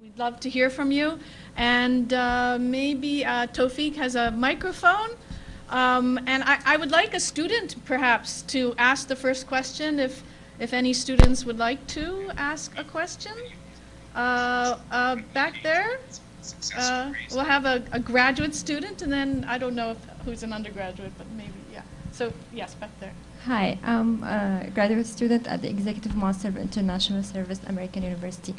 We'd love to hear from you. And uh, maybe uh, has a microphone. Um, and I, I would like a student, perhaps, to ask the first question, if, if any students would like to ask a question. Uh, uh, back there, uh, we'll have a, a graduate student, and then I don't know if, who's an undergraduate, but maybe, yeah. So, yes, back there. Hi, I'm a graduate student at the Executive Master of International Service, American University.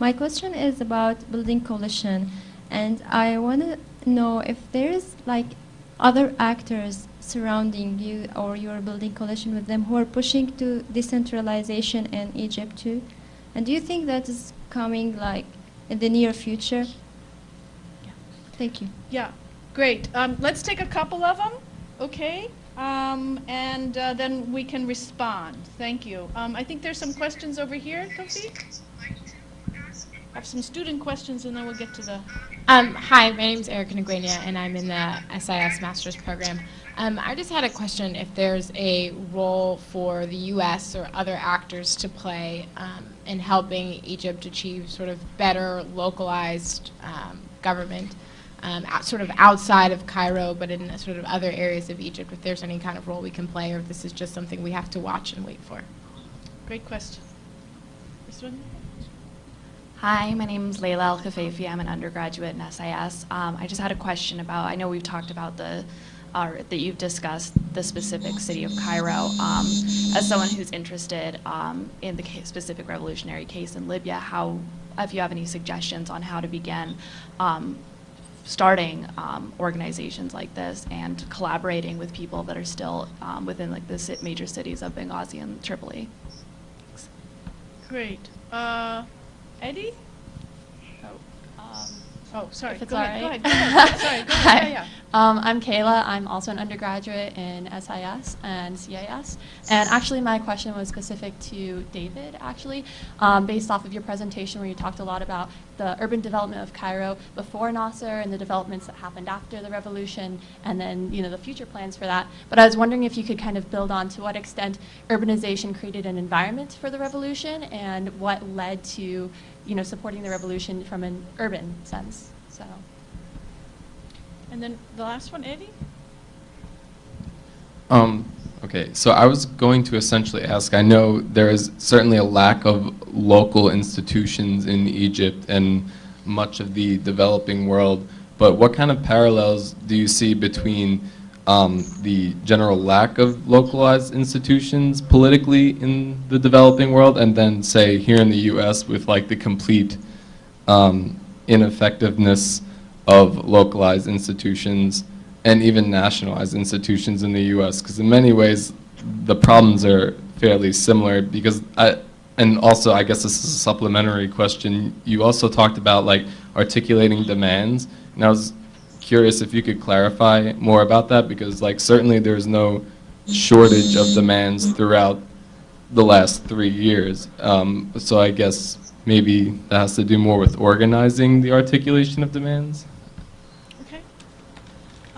My question is about building coalition, and I want to know if there's like other actors surrounding you or you're building coalition with them who are pushing to decentralization in Egypt too? And do you think that is coming like in the near future? Yeah. Thank you. Yeah, great. Um, let's take a couple of them, okay? Um, and uh, then we can respond. Thank you. Um, I think there's some questions over here, Kofi. I have some student questions, and then we'll get to the. Um, hi, my name is Erica Nguenia, and I'm in the SIS Master's Program. Um, I just had a question if there's a role for the U.S. or other actors to play um, in helping Egypt achieve sort of better localized um, government, um, sort of outside of Cairo, but in sort of other areas of Egypt, if there's any kind of role we can play, or if this is just something we have to watch and wait for. Great question. This one? Hi, my name is Layla Al Khafefi. I'm an undergraduate in SIS. Um, I just had a question about, I know we've talked about the, uh, that you've discussed the specific city of Cairo. Um, as someone who's interested um, in the specific revolutionary case in Libya, how, if you have any suggestions on how to begin um, starting um, organizations like this and collaborating with people that are still um, within like the major cities of Benghazi and Tripoli. Thanks. Great. Uh, Eddie? Oh, um, oh sorry. If it's go, all ahead, right. go ahead. Go ahead. sorry. Go ahead. Hi. Yeah, yeah. Um, I'm Kayla. I'm also an undergraduate in SIS and CIS. And actually, my question was specific to David, actually, um, based off of your presentation where you talked a lot about the urban development of Cairo before Nasser and the developments that happened after the revolution, and then you know the future plans for that. But I was wondering if you could kind of build on to what extent urbanization created an environment for the revolution, and what led to you know supporting the revolution from an urban sense. So. And then the last one, Eddie? Um, okay, so I was going to essentially ask, I know there is certainly a lack of local institutions in Egypt and much of the developing world, but what kind of parallels do you see between um, the general lack of localized institutions politically in the developing world and then say here in the US with like the complete um, ineffectiveness of localized institutions and even nationalized institutions in the U.S. Because in many ways, the problems are fairly similar. Because I, and also, I guess this is a supplementary question. You also talked about like articulating demands, and I was curious if you could clarify more about that. Because like certainly there's no shortage of demands throughout the last three years. Um, so I guess maybe that has to do more with organizing the articulation of demands.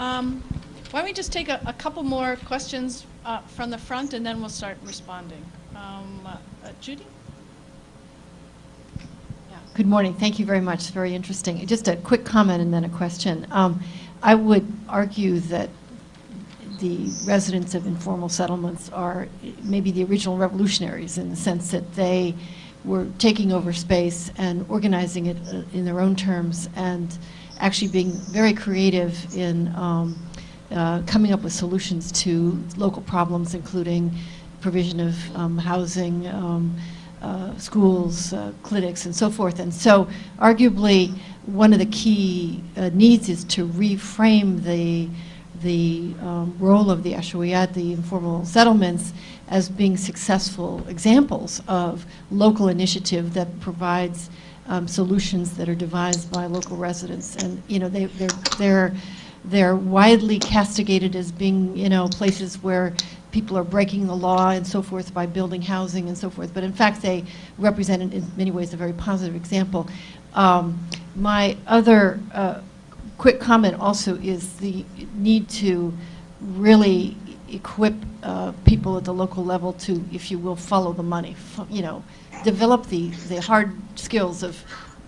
Um, why don't we just take a, a couple more questions uh, from the front and then we'll start responding. Um, uh, Judy? Good morning. Thank you very much. Very interesting. Just a quick comment and then a question. Um, I would argue that the residents of informal settlements are maybe the original revolutionaries in the sense that they were taking over space and organizing it uh, in their own terms and actually being very creative in um, uh, coming up with solutions to local problems, including provision of um, housing, um, uh, schools, uh, clinics, and so forth. And so arguably, one of the key uh, needs is to reframe the the um, role of the Ashawiyat, the informal settlements, as being successful examples of local initiative that provides um, solutions that are devised by local residents. And, you know, they, they're, they're, they're widely castigated as being, you know, places where people are breaking the law and so forth by building housing and so forth. But in fact, they represent in many ways a very positive example. Um, my other uh, quick comment also is the need to really equip uh, people at the local level to, if you will, follow the money. you know, develop the, the hard skills of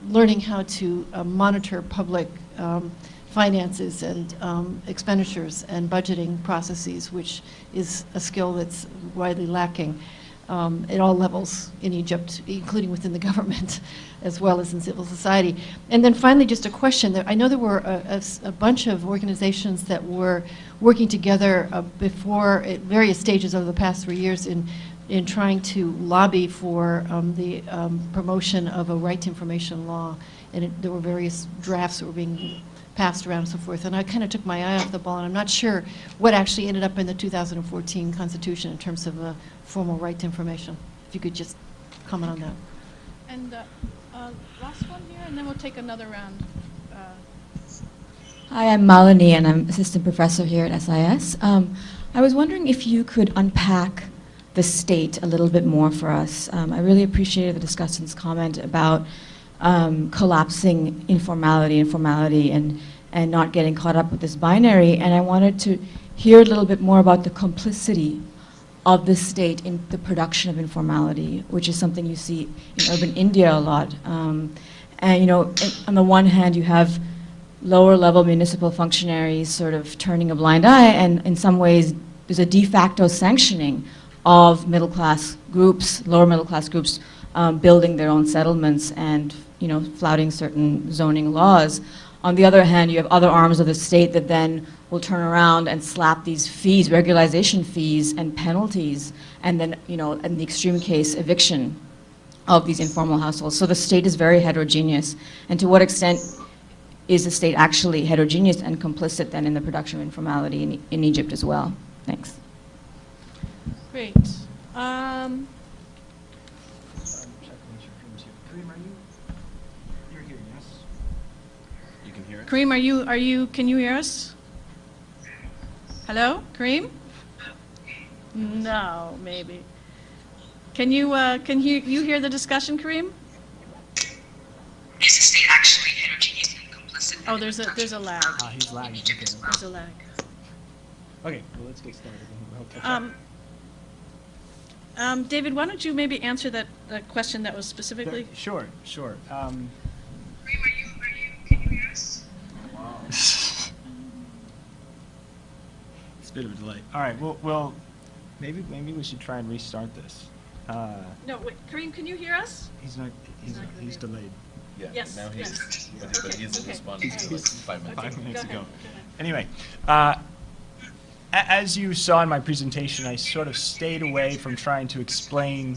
learning how to uh, monitor public um, finances and um, expenditures and budgeting processes, which is a skill that's widely lacking um, at all levels in Egypt, including within the government, as well as in civil society. And then finally, just a question. There- I know there were a bunch of organizations that were working together uh, before, at various stages over the past three years in, in trying to lobby for um, the um, promotion of a right to information law. And it- there were various drafts that were being passed around and so forth. And I kind of took my eye off the ball, and I'm not sure what actually ended up in the 2014 Constitution in terms of a formal right to information. If you could just comment on that. And uh, uh, last one here, and then we'll take another round. Uh, Hi, I'm Malini, and I'm assistant professor here at SIS. Um, I was wondering if you could unpack the state a little bit more for us. Um, I really appreciated the discussant's comment about um, collapsing informality and formality and, and not getting caught up with this binary. And I wanted to hear a little bit more about the complicity of the state in the production of informality, which is something you see in urban India a lot. Um, and you know, on the one hand, you have lower level municipal functionaries sort of turning a blind eye, and in some ways, there's a de facto sanctioning of middle class groups, lower middle class groups, um, building their own settlements and you know flouting certain zoning laws. On the other hand, you have other arms of the state that then will turn around and slap these fees, regularization fees and penalties, and then you know in the extreme case, eviction of these informal households. So the state is very heterogeneous, and to what extent is the state actually heterogeneous and complicit then in the production of informality in, in Egypt as well? Thanks. Great. Um, Kareem, are you, you're here, yes? You can hear it? Kareem, are you, are you, can you hear us? Hello, Kareem? No, maybe. Can you, uh, can you, you hear the discussion, Kareem? Is the state actually heterogeneous and complicit? Oh, there's a, there's a lag. Ah, he's lagging, okay. There's a lag. Okay, well, let's get started. and we'll catch up. Um, um, David, why don't you maybe answer that, that question that was specifically? There- Sure, sure. Um, Kareem, are you, are you, can you hear us? It's a bit of a delay. All right, well, well, maybe, maybe we should try and restart this. Uh, No, wait, Kareem, can you hear us? He's not, he's, not gonna he's delayed. Yeah, Yes, now he's, yes. but but he's okay. responding to like five minutes. Five minutes ago. ahead, go ahead. Anyway, uh, a- as you saw in my presentation, I sort of stayed away from trying to explain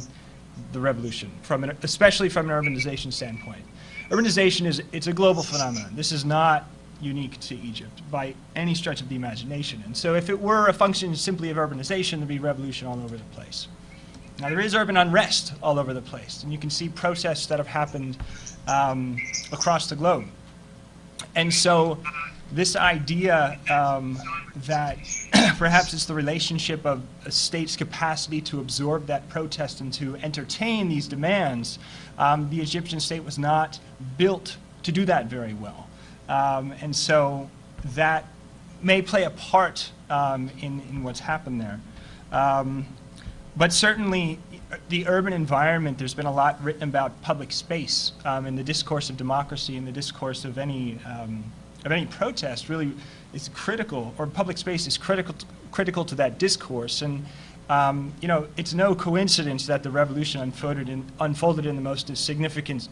the revolution, from an, especially from an urbanization standpoint. Urbanization is it's a global phenomenon. This is not unique to Egypt by any stretch of the imagination. And so if it were a function simply of urbanization, there'd be revolution all over the place. Now, there is urban unrest all over the place, and you can see protests that have happened um, across the globe. And so, this idea um, that perhaps it's the relationship of a state's capacity to absorb that protest and to entertain these demands, um, the Egyptian state was not built to do that very well. Um, and so, that may play a part um, in, in what's happened there. Um, but certainly, the urban environment, there's been a lot written about public space um, in the discourse of democracy, in the discourse of any, um, of any protest, really is critical, or public space is critical, critical to that discourse. And, um, you know, it's no coincidence that the revolution unfolded in, unfolded in the most significant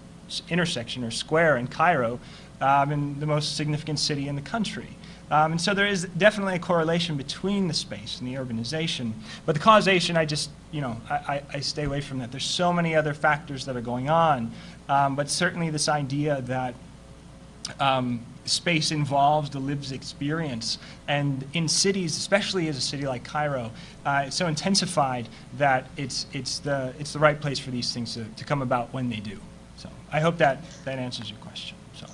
intersection or square in Cairo, um, in the most significant city in the country. Um, and so there is definitely a correlation between the space and the urbanization. But the causation, I just, you know, I, I, stay away from that. There's so many other factors that are going on. Um, but certainly this idea that um, space involves the lived experience. And in cities, especially as a city like Cairo, uh, it's so intensified that it's, it's, the, it's the right place for these things to, to come about when they do. So I hope that, that answers your question. So.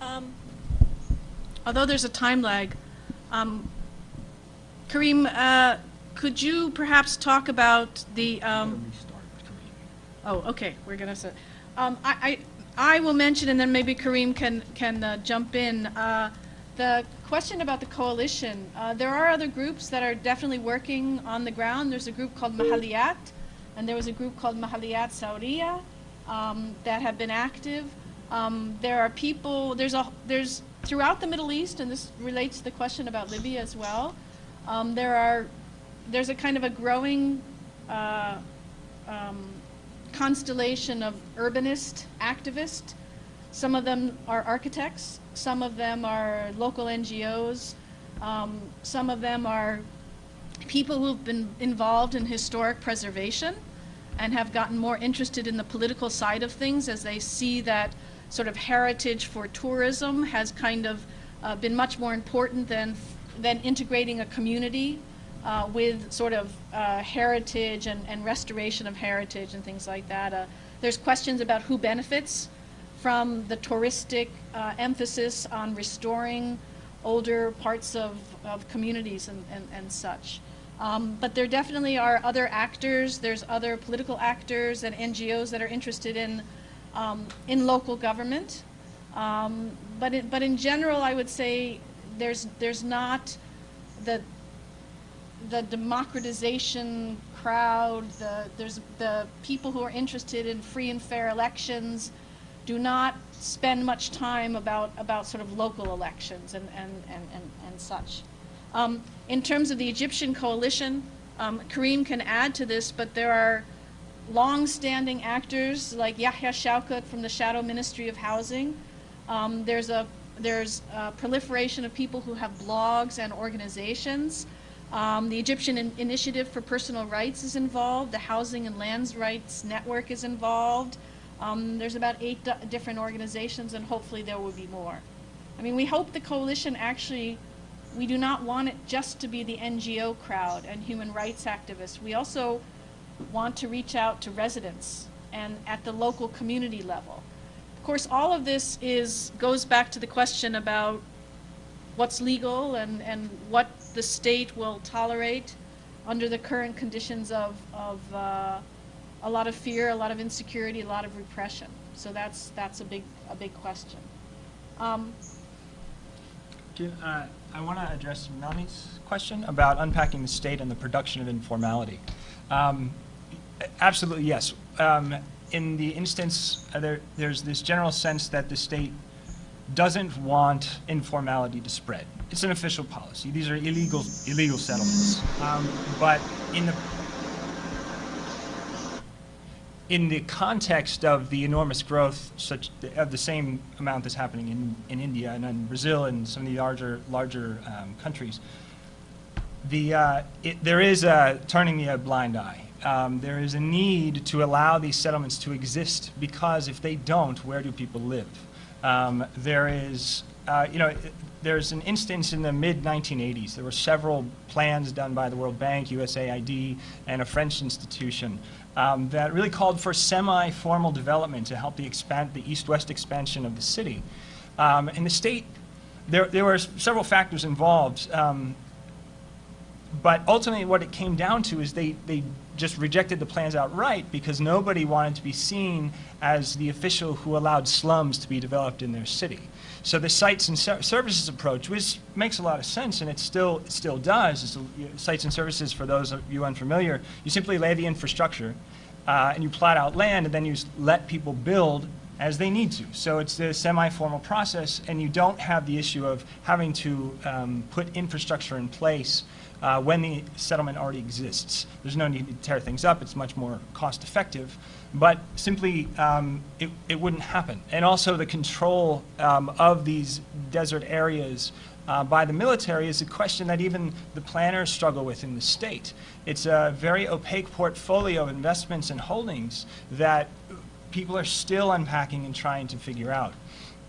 Um, Although there's a time lag, um, Kareem, uh, could you perhaps talk about the, um, oh, okay, we're gonna, say- um, I, I, I will mention, and then maybe Kareem can, can uh, jump in. Uh, The question about the coalition, uh, there are other groups that are definitely working on the ground. There's a group called Mahaliyat, and there was a group called Mahaliyat Saudiya. um, that have been active. Um, there are people, there's a, there's, throughout the Middle East, and this relates to the question about Libya as well, um, there are, there's a kind of a growing uh, um, constellation of urbanist activists. Some of them are architects, some of them are local NGOs, um, some of them are people who've been involved in historic preservation and have gotten more interested in the political side of things as they see that sort of heritage for tourism has kind of uh, been much more important than, than integrating a community uh, with sort of uh, heritage and, and restoration of heritage and things like that. Uh, there's questions about who benefits from the touristic uh, emphasis on restoring older parts of, of communities and, and, and such. Um, but there definitely are other actors, there's other political actors and NGOs that are interested in, um, in local government. Um, but, it, but in general, I would say there's, there's not the, the democratization crowd, the, there's the people who are interested in free and fair elections do not spend much time about, about sort of local elections and, and, and, and, and such. Um, in terms of the Egyptian coalition, um, Kareem can add to this, but there are long-standing actors like Yahya Shawkat from the Shadow Ministry of Housing. Um, there's a there's a proliferation of people who have blogs and organizations. Um, the Egyptian in Initiative for Personal Rights is involved. The Housing and Lands Rights Network is involved. Um, there's about eight different organizations, and hopefully there will be more. I mean, we hope the coalition actually we do not want it just to be the NGO crowd and human rights activists. We also want to reach out to residents and at the local community level. Of course, all of this is goes back to the question about what's legal and, and what the state will tolerate under the current conditions of, of uh, a lot of fear, a lot of insecurity, a lot of repression. So that's, that's a, big, a big question. Um, uh, I want to address Melanie's question about unpacking the state and the production of informality. Um, absolutely, yes. Um, in the instance, uh, there, there's this general sense that the state doesn't want informality to spread. It's an official policy. These are illegal, illegal settlements. Um, but in the in the context of the enormous growth such of the same amount that's happening in, in India and in Brazil and some of the larger larger um, countries, the uh, it, there is a turning the a blind eye. Um, there is a need to allow these settlements to exist because if they don't, where do people live? Um, there is, uh, you know, there's an instance in the mid 1980s. There were several plans done by the World Bank, USAID, and a French institution um, that really called for semi-formal development to help the expand the east-west expansion of the city. Um, and the state, there, there were several factors involved, um, but ultimately what it came down to is they, they just rejected the plans outright because nobody wanted to be seen as the official who allowed slums to be developed in their city. So the sites and services approach, which makes a lot of sense, and it still it still does. It's, sites and services, for those of you unfamiliar, you simply lay the infrastructure, uh, and you plot out land, and then you let people build as they need to. So it's a semi-formal process, and you don't have the issue of having to um, put infrastructure in place uh, when the settlement already exists. There's no need to tear things up. It's much more cost effective but simply um, it, it wouldn't happen. And also the control um, of these desert areas uh, by the military is a question that even the planners struggle with in the state. It's a very opaque portfolio of investments and holdings that people are still unpacking and trying to figure out.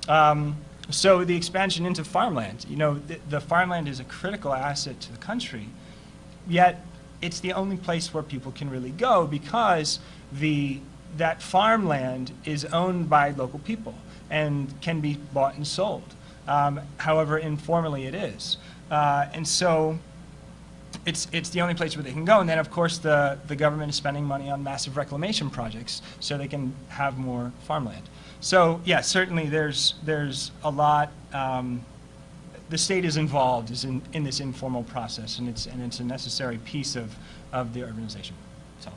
Um, so the expansion into farmland, you know, the, the farmland is a critical asset to the country, yet it's the only place where people can really go because the that farmland is owned by local people and can be bought and sold. Um, however informally it is. Uh, and so it's, it's the only place where they can go. And then, of course, the, the government is spending money on massive reclamation projects so they can have more farmland. So, yeah, certainly there's, there's a lot, um, the state is involved is in, in this informal process, and it's, and it's a necessary piece of, of the urbanization. So.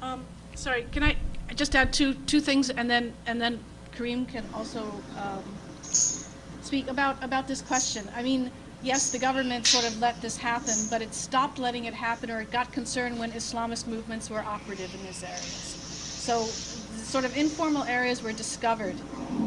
Um, sorry, can I, just add two, two things, and then, and then Kareem can also um, speak about, about this question. I mean, yes, the government sort of let this happen, but it stopped letting it happen, or it got concerned when Islamist movements were operative in these areas. So sort of informal areas were discovered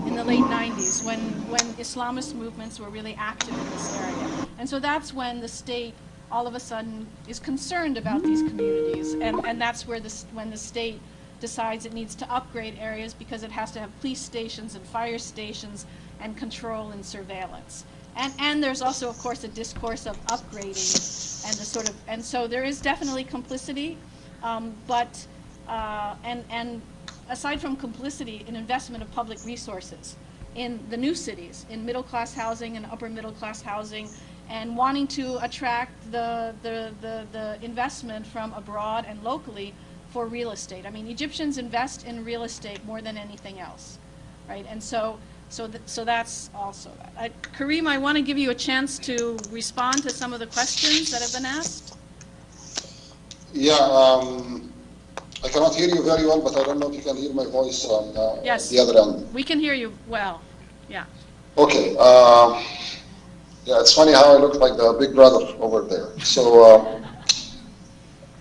in the late 90s when, when Islamist movements were really active in this area. And so that's when the state all of a sudden is concerned about these communities. And, and that's where this, when the state decides it needs to upgrade areas because it has to have police stations and fire stations and control and surveillance. And, and there's also, of course, a discourse of upgrading and the sort of, and so there is definitely complicity, um, but, uh, and, and aside from complicity, an investment of public resources in the new cities, in middle-class housing and upper middle-class housing, and wanting to attract the, the, the, the investment from abroad and locally for real estate. I mean, Egyptians invest in real estate more than anything else, right? And so, so, th so that's also that. I, Kareem, I want to give you a chance to respond to some of the questions that have been asked. Yeah, um, I cannot hear you very well, but I don't know if you can hear my voice on uh, Yes. the other end. We can hear you well, yeah. Okay. Uh, yeah, it's funny how I look like the big brother over there. So uh,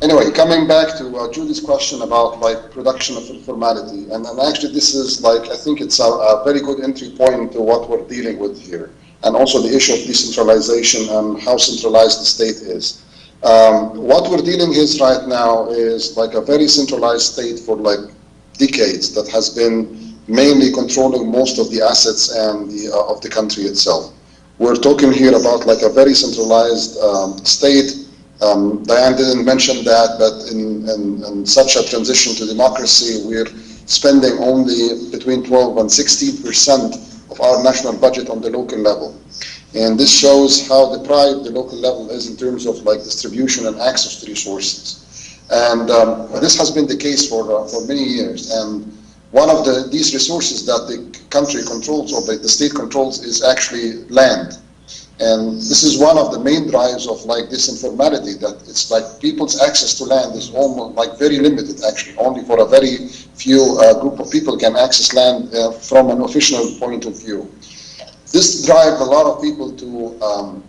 anyway, coming back to uh, Julie's question about like production of informality, and, and actually this is like I think it's a, a very good entry point to what we're dealing with here, and also the issue of decentralization and how centralized the state is. Um, what we're dealing with right now is like a very centralized state for like decades that has been mainly controlling most of the assets and the, uh, of the country itself. We're talking here about like a very centralized um, state. Um, Diane didn't mention that, but in, in, in such a transition to democracy, we're spending only between 12 and 16 percent of our national budget on the local level. And this shows how deprived the local level is in terms of like distribution and access to resources. And um, this has been the case for, uh, for many years. And one of the, these resources that the country controls or the, the state controls is actually land. And this is one of the main drives of like this informality that it's like people's access to land is almost like very limited actually. Only for a very few uh, group of people can access land uh, from an official point of view. This drives a lot of people to um,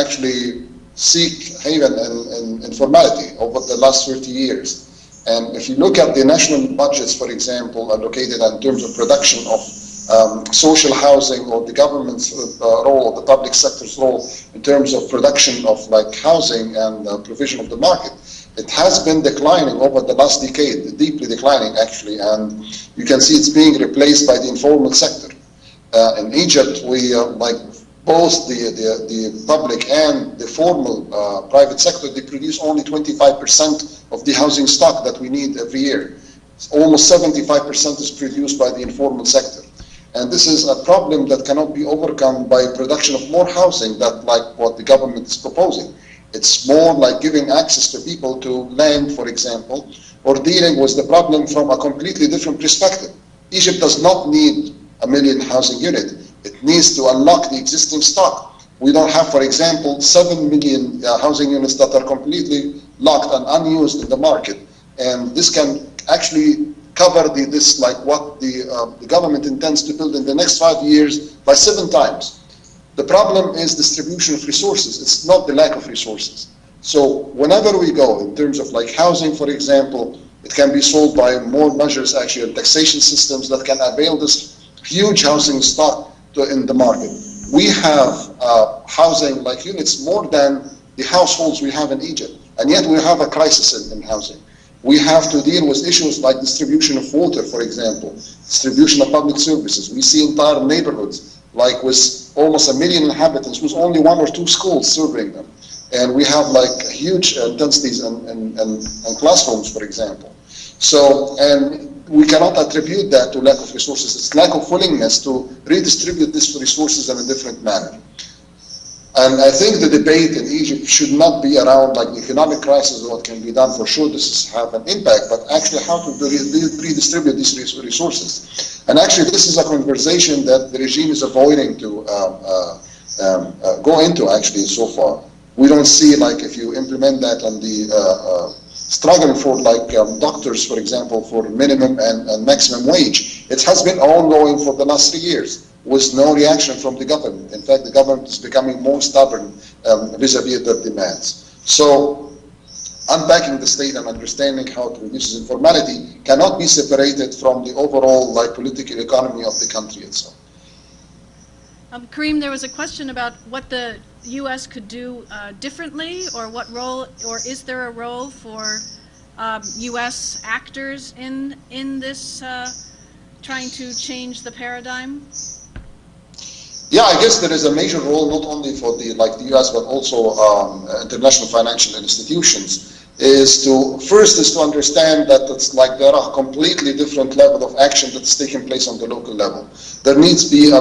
actually seek haven in, in informality over the last 30 years. And if you look at the national budgets, for example, allocated in terms of production of um, social housing or the government's uh, role, the public sector's role in terms of production of like housing and uh, provision of the market, it has been declining over the last decade, deeply declining actually, and you can see it's being replaced by the informal sector. Uh, in Egypt, we uh, like both the, the, the public and the formal uh, private sector, they produce only 25% of the housing stock that we need every year. Almost 75% is produced by the informal sector. And this is a problem that cannot be overcome by production of more housing that like what the government is proposing. It's more like giving access to people to land, for example, or dealing with the problem from a completely different perspective. Egypt does not need a million housing unit. It needs to unlock the existing stock. We don't have, for example, 7 million uh, housing units that are completely locked and unused in the market. And this can actually cover the, this, like what the, uh, the government intends to build in the next five years by seven times. The problem is distribution of resources. It's not the lack of resources. So whenever we go in terms of like housing, for example, it can be solved by more measures, actually, taxation systems that can avail this huge housing stock to, in the market. We have uh, housing like units more than the households we have in Egypt, and yet we have a crisis in, in housing. We have to deal with issues like distribution of water, for example, distribution of public services. We see entire neighborhoods, like with almost a million inhabitants, with only one or two schools serving them. And we have like huge intensities in, in, in, in classrooms, for example. So, and we cannot attribute that to lack of resources. It's lack of willingness to redistribute these resources in a different manner. And I think the debate in Egypt should not be around like economic crisis and what can be done. For sure, this has have an impact, but actually how to redistribute these resources. And actually, this is a conversation that the regime is avoiding to um, uh, um, uh, go into actually so far. We don't see like if you implement that on the uh, uh struggling for like um, doctors, for example, for minimum and, and maximum wage. It has been ongoing for the last three years with no reaction from the government. In fact, the government is becoming more stubborn um, vis-a-vis -vis their demands. So unpacking the state and understanding how to reduce informality cannot be separated from the overall like political economy of the country itself. Um, Kareem, there was a question about what the U.S. could do uh, differently, or what role, or is there a role for um, U.S. actors in in this uh, trying to change the paradigm? Yeah, I guess there is a major role not only for the like the U.S. but also um, international financial institutions. Is to first is to understand that it's like there are completely different level of action that's taking place on the local level. There needs to be a,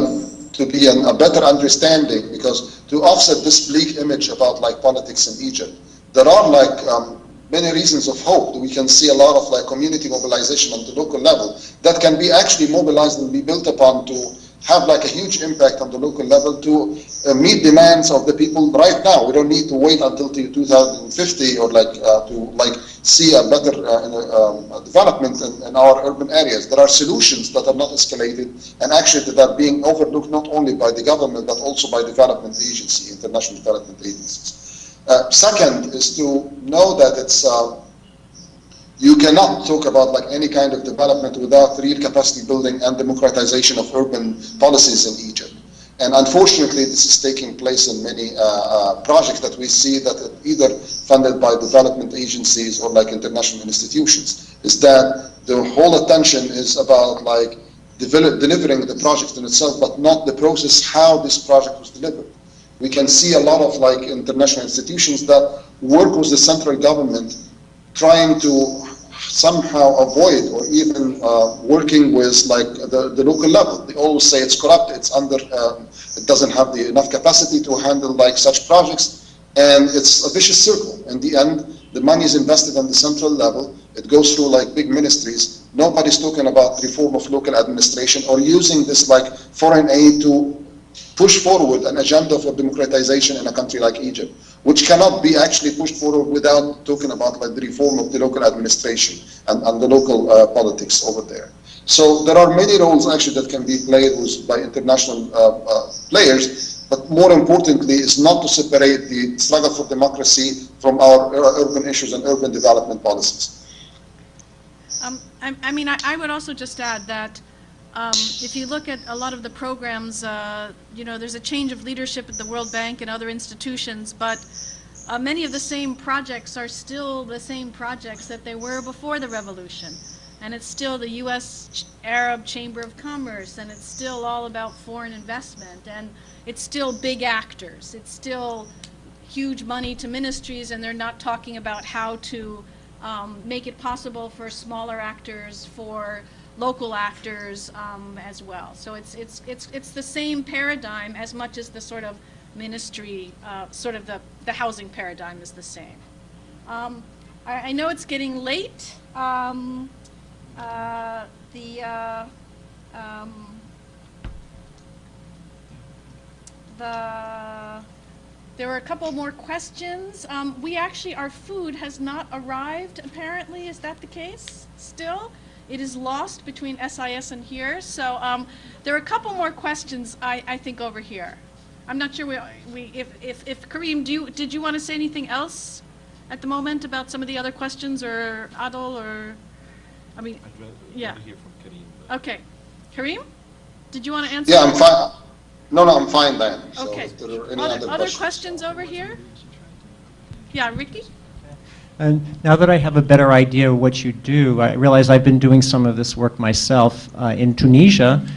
to be an, a better understanding because to offset this bleak image about like politics in Egypt, there are like um, many reasons of hope. We can see a lot of like community mobilization on the local level that can be actually mobilized and be built upon to have like a huge impact on the local level to uh, meet demands of the people right now. We don't need to wait until 2050 or like uh, to like see a better uh, um, development in, in, our urban areas. There are solutions that are not escalated and actually that are being overlooked not only by the government but also by development agencies, international development agencies. Uh, second is to know that it's uh, you cannot talk about like any kind of development without real capacity building and democratization of urban policies in Egypt. And unfortunately, this is taking place in many uh, uh, projects that we see that are either funded by development agencies or like international institutions. Is that the whole attention is about like develop, delivering the project in itself, but not the process how this project was delivered. We can see a lot of like international institutions that work with the central government trying to somehow avoid or even uh, working with like the, the local level. They always say it's corrupt, it's under, um, it doesn't have the enough capacity to handle like such projects, and it's a vicious circle. In the end, the money is invested on the central level, it goes through like big ministries, nobody's talking about reform of local administration or using this like foreign aid to push forward an agenda for democratization in a country like Egypt, which cannot be actually pushed forward without talking about like the reform of the local administration and, and the local uh, politics over there. So there are many roles actually that can be played with, by international uh, uh, players, but more importantly is not to separate the struggle for democracy from our urban issues and urban development policies. Um, I, I, mean, I, I would also just add that um, if you look at a lot of the programs, uh, you know, there's a change of leadership at the World Bank and other institutions, but uh, many of the same projects are still the same projects that they were before the revolution. And it's still the U.S. Arab Chamber of Commerce, and it's still all about foreign investment, and it's still big actors. It's still huge money to ministries, and they're not talking about how to um, make it possible for smaller actors, for local actors um, as well. So it's, it's, it's, it's the same paradigm as much as the sort of ministry, uh, sort of the, the housing paradigm is the same. Um, I, I, know it's getting late. Um, uh, the, uh, um, the, there were a couple more questions. Um, we actually, our food has not arrived apparently. Is that the case still? It is lost between SIS and here. So um, there are a couple more questions, I, I think, over here. I'm not sure we, we, if, if, if Kareem, do you, did you want to say anything else at the moment about some of the other questions, or Adil, or, I mean, I'd rather, yeah. hear from Kareem. Okay. Kareem, did you want to answer? Yeah, I'm fine. No, no, I'm fine then. Okay. if there are any other, other, other questions, questions over here? Yeah, Ricky? And now that I have a better idea of what you do, I realize I've been doing some of this work myself uh, in Tunisia,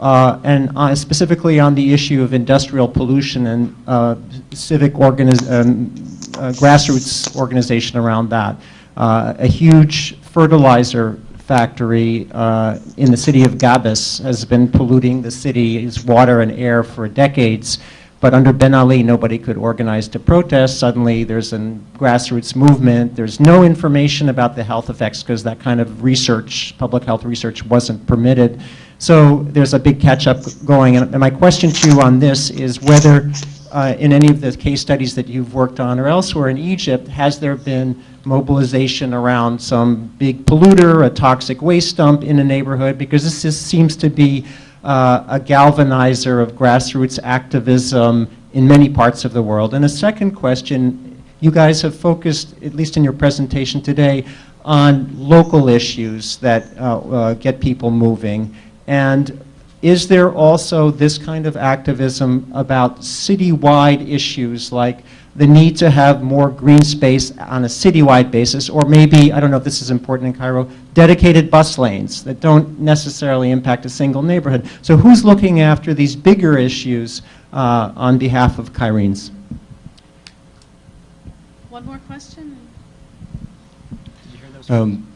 uh, and uh, specifically on the issue of industrial pollution and uh, civic organiz um, uh, grassroots organization around that. Uh, a huge fertilizer factory in the city of Gabes has been polluting the city's water and air for decades. But under Ben Ali, nobody could organize to protest. Suddenly, there's a grassroots movement. There's no information about the health effects because that kind of research, public health research, wasn't permitted. So there's a big catch-up going. And my question to you on this is whether uh, in any of the case studies that you've worked on or elsewhere in Egypt, has there been mobilization around some big polluter, a toxic waste dump in a neighborhood? Because this is, seems to be uh, a galvanizer of grassroots activism in many parts of the world. And a second question, you guys have focused, at least in your presentation today, on local issues that uh, uh, get people moving. And is there also this kind of activism about citywide issues like the need to have more green space on a citywide basis, or maybe, I don't know if this is important in Cairo, dedicated bus lanes that don't necessarily impact a single neighborhood. So who's looking after these bigger issues uh, on behalf of Cairenes? One more question? Um,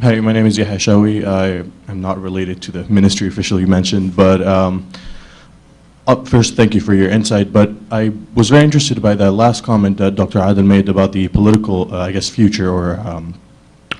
hi, my name is Yahya Shawi. I am not related to the ministry official you mentioned, but um, up first, thank you for your insight. But I was very interested by that last comment that Dr. Aden made about the political, uh, I guess, future or um,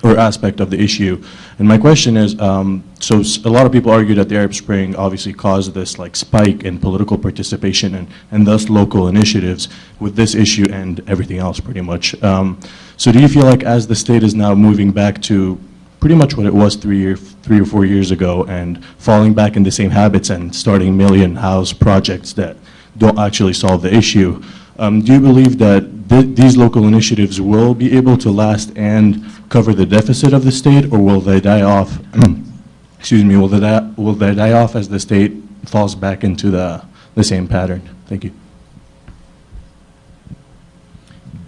or aspect of the issue. And my question is, um, so a lot of people argue that the Arab Spring obviously caused this like spike in political participation and, and thus local initiatives with this issue and everything else pretty much. Um, so do you feel like as the state is now moving back to pretty much what it was three, year, three or four years ago and falling back in the same habits and starting million house projects that don't actually solve the issue, um, do you believe that th these local initiatives will be able to last and cover the deficit of the state, or will they die off? excuse me. Will they die, will they die off as the state falls back into the the same pattern? Thank you.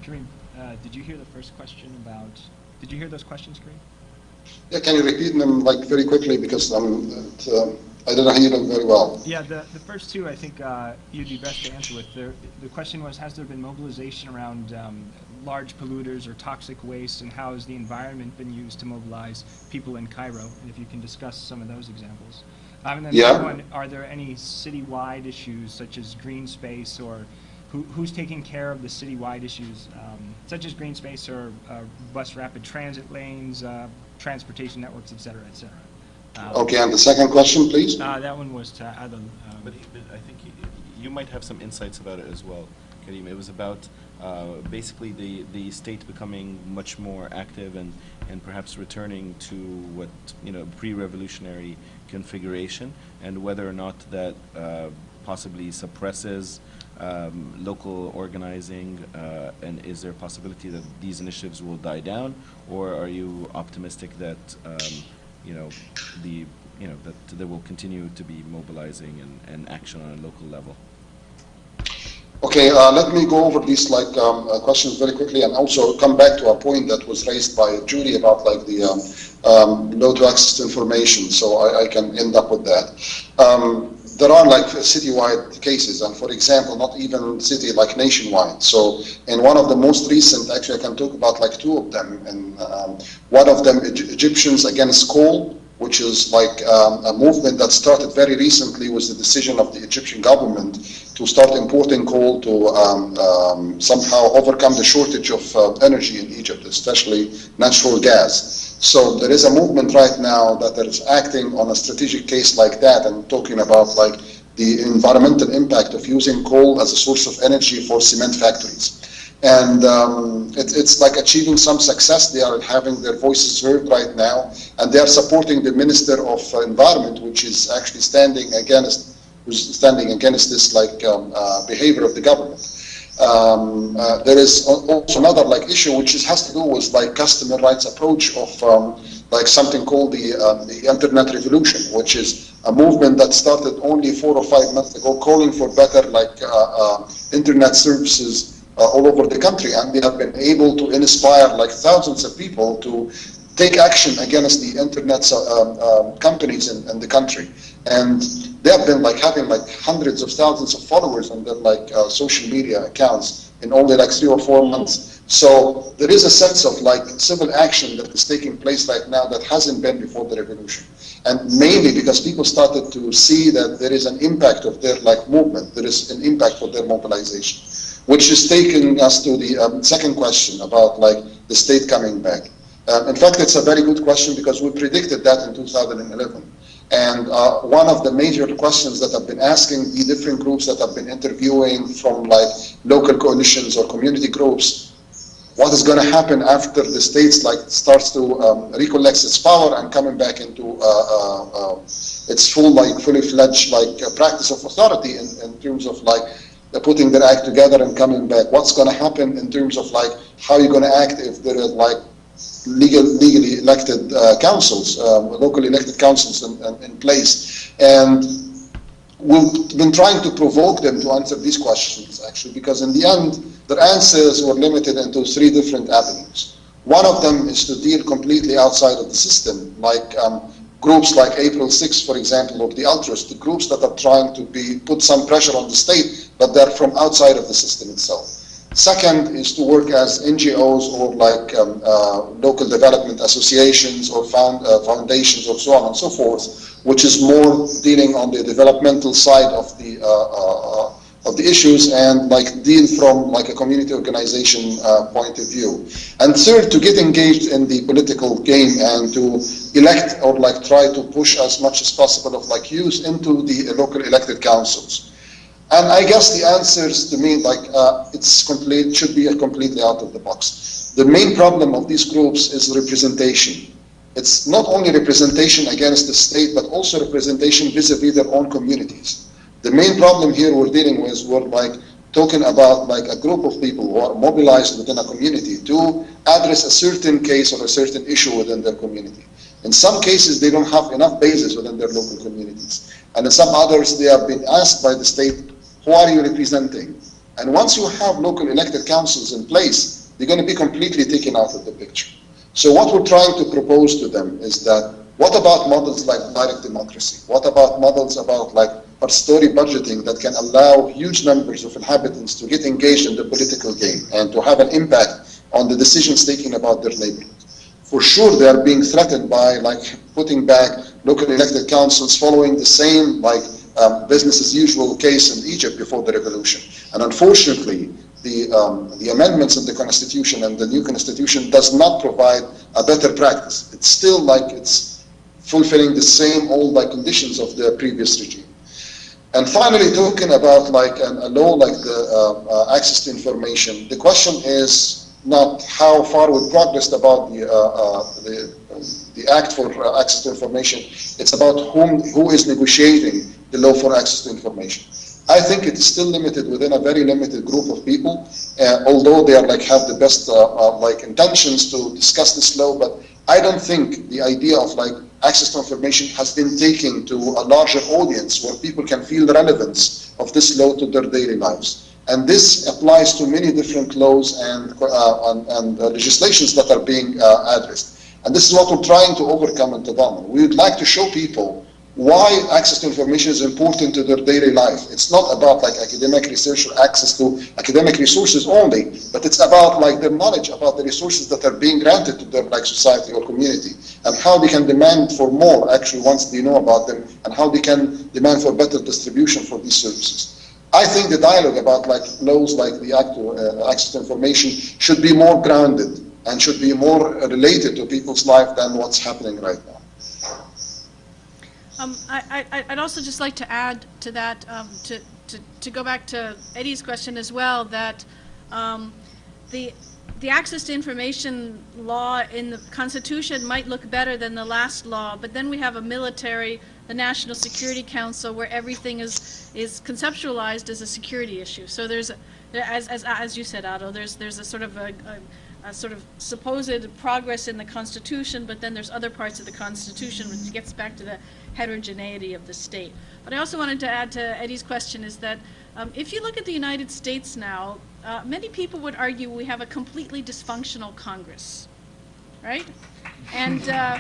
Kareem, uh, did you hear the first question about? Did you hear those questions, Kareem? Yeah, can you repeat them like very quickly because um, it, um, I didn't hear them very well. Yeah, the, the first two I think uh, you'd be best to answer with. The, the question was, has there been mobilization around um, large polluters or toxic waste, and how has the environment been used to mobilize people in Cairo? And if you can discuss some of those examples. Um, and then Yeah. the other one, are there any citywide issues such as green space or who, who's taking care of the citywide issues um, such as green space or uh, bus rapid transit lanes, uh, transportation networks, et cetera, et cetera? Um, Okay, and the second question, please? Uh, that one was to Adel. Um, But but I think you- you might have some insights about it as well, Kareem. It was about uh, basically the, the state becoming much more active and, and perhaps returning to what, you know, pre-revolutionary configuration, and whether or not that uh, possibly suppresses um, local organizing, uh, and is there a possibility that these initiatives will die down, or are you optimistic that, um, you know, the, you know, that there will continue to be mobilizing and, and action on a local level? Okay, uh, let me go over these like um, uh, questions very quickly and also come back to a point that was raised by Judy about like the um, um, low to access to information, so I, I can end up with that. There are like citywide cases, and for example, not even city, like nationwide. So in one of the most recent, actually I can talk about like two of them, and um, one of them, Egyptians Against Coal, which is like um, a movement that started very recently was the decision of the Egyptian government to start importing coal to um, um, somehow overcome the shortage of uh, energy in Egypt, especially natural gas. So there is a movement right now that is acting on a strategic case like that and talking about like the environmental impact of using coal as a source of energy for cement factories. And um, it, it's like achieving some success. They are having their voices heard right now, and they are supporting the Minister of Environment, which is actually standing against, who's standing against this like um, uh, behavior of the government. Um, uh, there is also another like issue which is, has to do with like customer rights approach of um, like something called the um, the internet revolution, which is a movement that started only four or five months ago, calling for better like uh, uh, internet services uh, all over the country, and they have been able to inspire like thousands of people to take action against the internet um, um, companies in, in the country. And they have been like having like hundreds of thousands of followers on their like uh, social media accounts in only like three or four months. So there is a sense of like civil action that is taking place right now that hasn't been before the revolution. And mainly because people started to see that there is an impact of their like movement, there is an impact for their mobilization, which is taking us to the um, second question about like the state coming back. Um, in fact, it's a very good question because we predicted that in 2011. And uh, one of the major questions that I've been asking the different groups that I've been interviewing from like local coalitions or community groups, what is going to happen after the states like starts to um, recollect its power and coming back into uh, uh, uh, its full like fully fledged like uh, practice of authority in, in terms of like putting their act together and coming back. What's going to happen in terms of like how you're going to act if there is like legal, legally elected uh, councils, um, locally elected councils in, in, in place. And we've been trying to provoke them to answer these questions, actually, because in the end, their answers were limited into three different avenues. One of them is to deal completely outside of the system, like um, groups like April 6, for example, or the Ultras, the groups that are trying to be put some pressure on the state, but they're from outside of the system itself. Second is to work as NGOs or like um, uh, local development associations or found, uh, foundations or so on and so forth, which is more dealing on the developmental side of the uh, uh, of the issues and like deal from like a community organization uh, point of view. And third, to get engaged in the political game and to elect or like try to push as much as possible of like use into the local elected councils. And I guess the answers to me, like, uh, it's complete, should be completely out of the box. The main problem of these groups is representation. It's not only representation against the state, but also representation vis-a-vis -vis their own communities. The main problem here we're dealing with, is we're like talking about like a group of people who are mobilized within a community to address a certain case or a certain issue within their community. In some cases, they don't have enough bases within their local communities. And in some others, they have been asked by the state who are you representing? And once you have local elected councils in place, they're going to be completely taken out of the picture. So what we're trying to propose to them is that what about models like direct democracy? What about models about like participatory budgeting that can allow huge numbers of inhabitants to get engaged in the political game and to have an impact on the decisions taken about their neighborhood? For sure, they are being threatened by like putting back local elected councils following the same like um, business as usual case in Egypt before the revolution. And unfortunately, the, um, the amendments in the constitution and the new constitution does not provide a better practice. It's still like it's fulfilling the same old like conditions of the previous regime. And finally, talking about like an, a law like the uh, uh, access to information, the question is not how far we progressed about the, uh, uh the, the act for uh, access to information. It's about whom, who is negotiating law for access to information. I think it is still limited within a very limited group of people, uh, although they are like have the best uh, uh, like intentions to discuss this law. But I don't think the idea of like access to information has been taken to a larger audience where people can feel the relevance of this law to their daily lives. And this applies to many different laws and, uh, and, and legislations that are being uh, addressed. And this is what we're trying to overcome in Tadamun. We would like to show people why access to information is important to their daily life. It's not about like academic research or access to academic resources only, but it's about like their knowledge about the resources that are being granted to their like society or community and how they can demand for more actually once they know about them and how they can demand for better distribution for these services. I think the dialogue about like laws like the Act to uh, Access to Information should be more grounded and should be more related to people's life than what's happening right now. Um, I, would also just like to add to that, um, to, to, to go back to Eddie's question as well, that um, the, the access to information law in the Constitution might look better than the last law, but then we have a military, the National Security Council, where everything is, is conceptualized as a security issue. So there's, as, as, as you said, Otto, there's, there's a sort of a, a sort of supposed progress in the Constitution, but then there's other parts of the Constitution which gets back to the heterogeneity of the state. But I also wanted to add to Eddie's question is that um, if you look at the United States now, uh, many people would argue we have a completely dysfunctional Congress, right? And uh,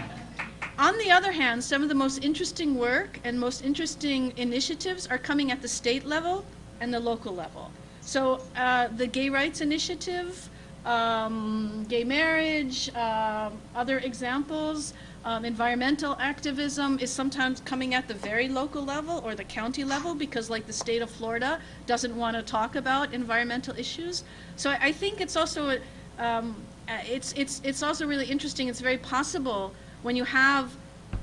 on the other hand, some of the most interesting work and most interesting initiatives are coming at the state level and the local level. So uh, the Gay Rights Initiative, um, gay marriage, uh, other examples. Um, environmental activism is sometimes coming at the very local level or the county level because like the state of Florida doesn't want to talk about environmental issues. So I, I think it's also, um, uh, it's, it's, it's also really interesting. It's very possible when you have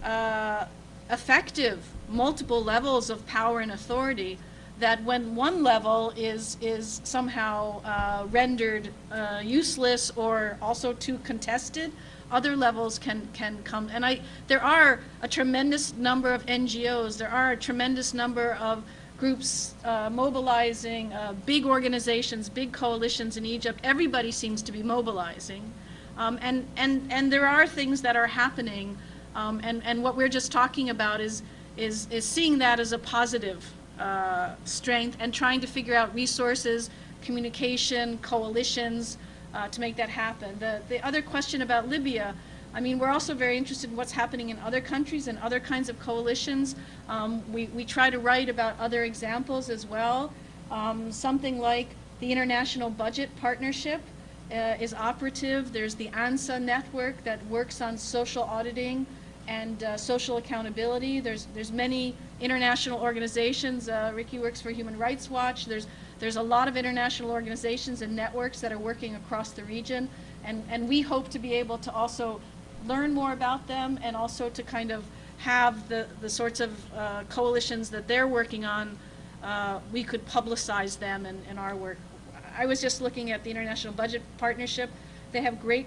uh, effective multiple levels of power and authority that when one level is, is somehow uh, rendered uh, useless or also too contested, other levels can, can come. And I, there are a tremendous number of NGOs, there are a tremendous number of groups uh, mobilizing, uh, big organizations, big coalitions in Egypt. Everybody seems to be mobilizing. Um, and, and, and there are things that are happening. Um, and, and what we're just talking about is, is, is seeing that as a positive uh, strength and trying to figure out resources, communication, coalitions uh, to make that happen. The, the other question about Libya, I mean, we're also very interested in what's happening in other countries and other kinds of coalitions. Um, we, we try to write about other examples as well. Um, something like the International Budget Partnership uh, is operative. There's the ANSA network that works on social auditing and uh, social accountability. There's, there's many international organizations. Uh, Ricky works for Human Rights Watch. There's, there's a lot of international organizations and networks that are working across the region. And, and we hope to be able to also learn more about them and also to kind of have the, the sorts of uh, coalitions that they're working on, uh, we could publicize them in, in our work. I was just looking at the International Budget Partnership. They have great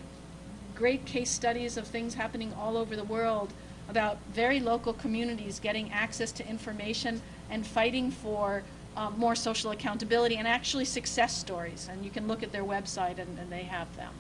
great case studies of things happening all over the world about very local communities getting access to information and fighting for um, more social accountability and actually success stories. And you can look at their website and, and they have them.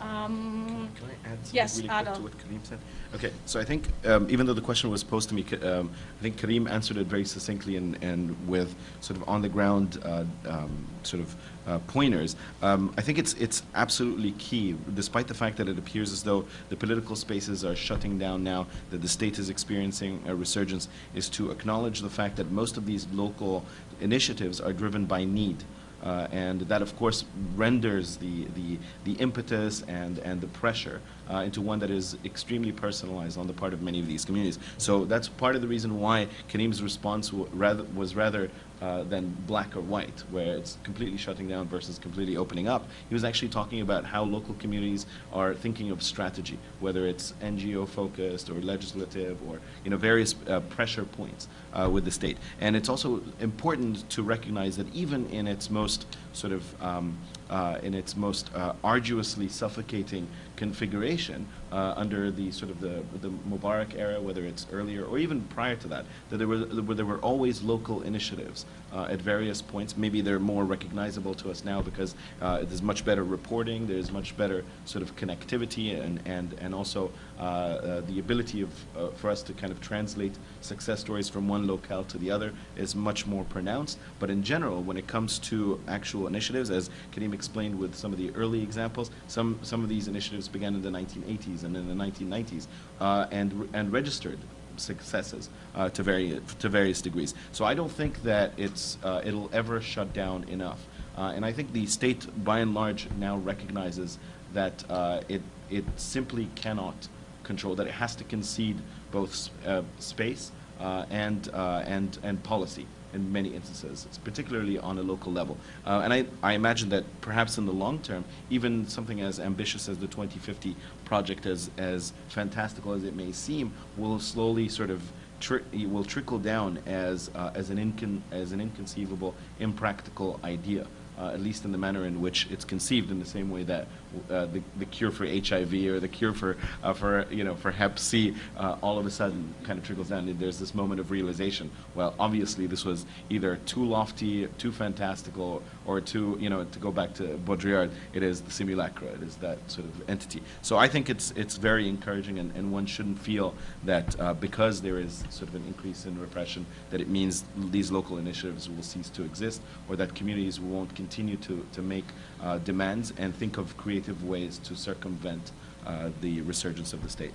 Um, Can I add yes, really to what Kareem said? Okay, so I think um, even though the question was posed to me, um, I think Kareem answered it very succinctly and, and with sort of on the ground uh, um, sort of uh, pointers. Um, I think it's it's absolutely key, despite the fact that it appears as though the political spaces are shutting down now, that the state is experiencing a resurgence, is to acknowledge the fact that most of these local initiatives are driven by need. Uh, and that, of course, renders the, the, the impetus and, and the pressure uh, into one that is extremely personalized on the part of many of these communities. So that's part of the reason why Kareem's response rather, was rather uh, than black or white, where it's completely shutting down versus completely opening up. He was actually talking about how local communities are thinking of strategy, whether it's NGO focused or legislative or you know various uh, pressure points uh, with the state. And it's also important to recognize that even in its most sort of um, uh, in its most uh, arduously suffocating configuration uh, under the sort of the, the Mubarak era, whether it's earlier or even prior to that, that there were, there were always local initiatives uh, at various points. Maybe they're more recognizable to us now because uh, there's much better reporting, there's much better sort of connectivity and, and, and also the ability of, uh, for us to kind of translate success stories from one locale to the other is much more pronounced. But in general, when it comes to actual initiatives, as Kareem explained with some of the early examples, some, some of these initiatives began in the 1980s and in the 1990s uh, and, and registered successes uh, to, vari- to various degrees. So I don't think that it's, uh, it'll ever shut down enough. Uh, and I think the state, by and large, now recognizes that uh, it, it simply cannot control, that it has to concede both uh, space uh, and, uh, and, and policy in many instances, it's particularly on a local level. Uh, and I, I imagine that perhaps in the long term, even something as ambitious as the 2050 project, as, as fantastical as it may seem, will slowly sort of tri- will trickle down as, uh, as, an as an inconceivable, impractical idea. Uh, at least in the manner in which it's conceived, in the same way that uh, the, the cure for HIV or the cure for, uh, for you know, for Hep C, uh, all of a sudden kind of trickles down. And there's this moment of realization. Well, obviously, this was either too lofty, too fantastical, or too, you know, to go back to Baudrillard, it is the simulacra. It is that sort of entity. So I think it's it's very encouraging, and, and one shouldn't feel that uh, because there is sort of an increase in repression, that it means these local initiatives will cease to exist, or that communities won't continue to, to make uh, demands and think of creative ways to circumvent uh, the resurgence of the state.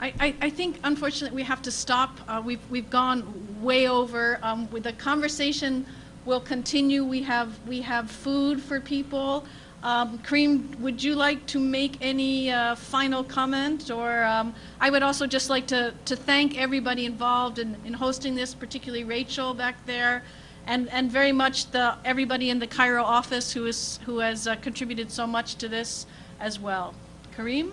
I, I, think unfortunately we have to stop. Uh, we've, we've gone way over. Um, with the conversation will continue. We have, we have food for people. Um, Kareem, would you like to make any uh, final comment? Or um, I would also just like to, to thank everybody involved in, in hosting this, particularly Rachel back there, and, and very much the, everybody in the Cairo office who, is, who has uh, contributed so much to this as well. Kareem?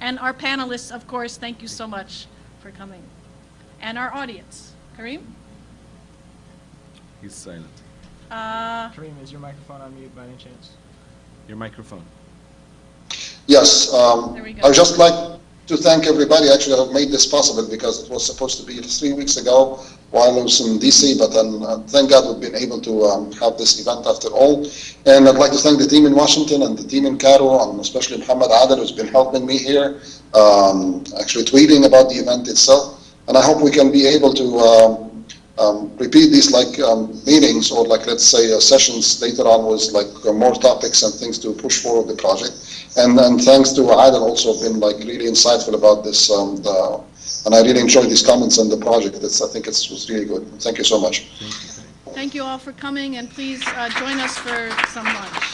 And our panelists, of course, thank you so much for coming. and our audience. Kareem? He's silent. Uh, Kareem, is your microphone on mute by any chance? Your microphone. Yes, um, There we go. I would just like to thank everybody actually who have made this possible because it was supposed to be three weeks ago while I was in DC, but then uh, thank God we've been able to um, have this event after all. And I'd like to thank the team in Washington and the team in Cairo, and especially Muhammad Adel who's been helping me here, um, actually tweeting about the event itself. And I hope we can be able to um, um, repeat these like um, meetings or like let's say uh, sessions later on with like uh, more topics and things to push forward the project. And and thanks to Adel also been like really insightful about this. Um, the, and I really enjoyed these comments on the project. It's, I think it was really good. Thank you so much. Thank you all for coming, and please uh, join us for some lunch.